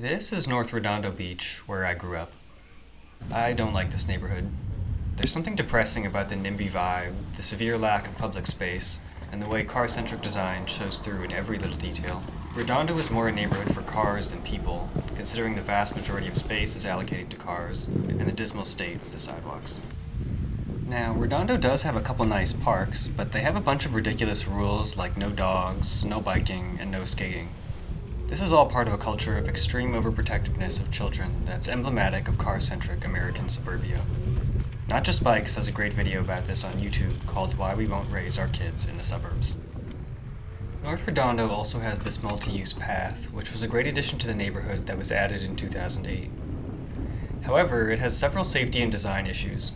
This is North Redondo Beach, where I grew up. I don't like this neighborhood. There's something depressing about the NIMBY vibe, the severe lack of public space, and the way car-centric design shows through in every little detail. Redondo is more a neighborhood for cars than people, considering the vast majority of space is allocated to cars, and the dismal state of the sidewalks. Now, Redondo does have a couple nice parks, but they have a bunch of ridiculous rules like no dogs, no biking, and no skating. This is all part of a culture of extreme overprotectiveness of children that's emblematic of car-centric American suburbia. Not Just Bikes has a great video about this on YouTube called Why We Won't Raise Our Kids in the Suburbs. North Redondo also has this multi-use path, which was a great addition to the neighborhood that was added in 2008. However, it has several safety and design issues.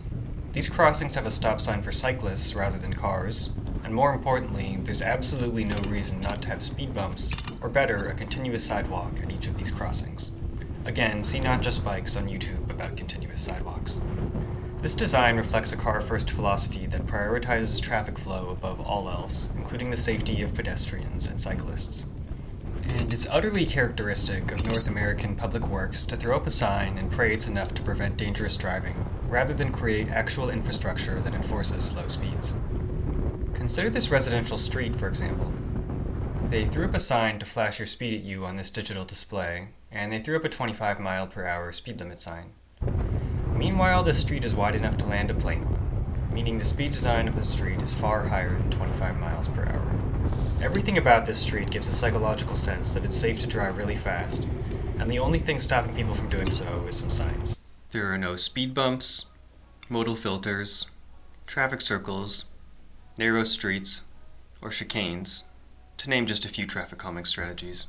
These crossings have a stop sign for cyclists rather than cars, and more importantly, there's absolutely no reason not to have speed bumps, or better, a continuous sidewalk at each of these crossings. Again, see Not Just Bikes on YouTube about continuous sidewalks. This design reflects a car-first philosophy that prioritizes traffic flow above all else, including the safety of pedestrians and cyclists. And it's utterly characteristic of North American public works to throw up a sign and pray it's enough to prevent dangerous driving, rather than create actual infrastructure that enforces slow speeds. Consider this residential street, for example. They threw up a sign to flash your speed at you on this digital display, and they threw up a 25 mile per hour speed limit sign. Meanwhile, this street is wide enough to land a plane on, meaning the speed design of the street is far higher than 25 miles per hour. Everything about this street gives a psychological sense that it's safe to drive really fast, and the only thing stopping people from doing so is some signs. There are no speed bumps, modal filters, traffic circles, narrow streets, or chicanes, to name just a few traffic calming strategies.